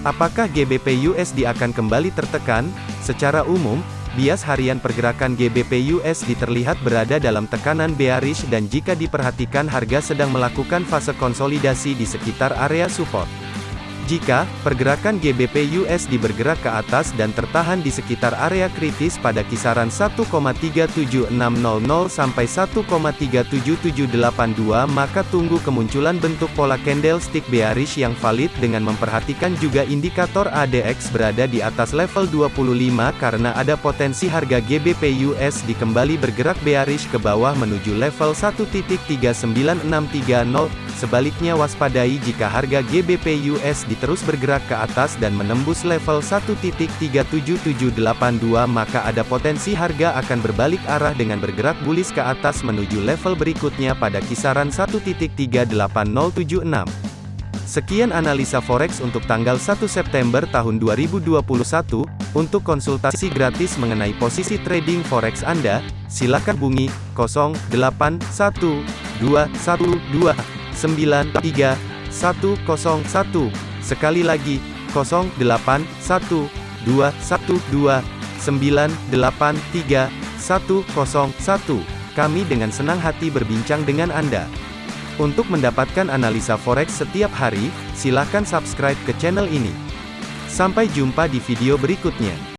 Apakah GBP USD akan kembali tertekan? Secara umum, bias harian pergerakan GBP USD terlihat berada dalam tekanan bearish dan jika diperhatikan harga sedang melakukan fase konsolidasi di sekitar area support. Jika pergerakan GBP USD bergerak ke atas dan tertahan di sekitar area kritis pada kisaran 1,37600 sampai 1,37782 maka tunggu kemunculan bentuk pola candlestick bearish yang valid dengan memperhatikan juga indikator ADX berada di atas level 25 karena ada potensi harga GBP USD kembali bergerak bearish ke bawah menuju level 1.39630 Sebaliknya waspadai jika harga GBP USD terus bergerak ke atas dan menembus level 1.37782 maka ada potensi harga akan berbalik arah dengan bergerak bullish ke atas menuju level berikutnya pada kisaran 1.38076. Sekian analisa forex untuk tanggal 1 September tahun 2021. Untuk konsultasi gratis mengenai posisi trading forex Anda, silakan hubungi 081212 93 101. Sekali lagi, 08 1 2 1 2 983 101. Kami dengan senang hati berbincang dengan Anda. Untuk mendapatkan analisa forex setiap hari, silakan subscribe ke channel ini. Sampai jumpa di video berikutnya.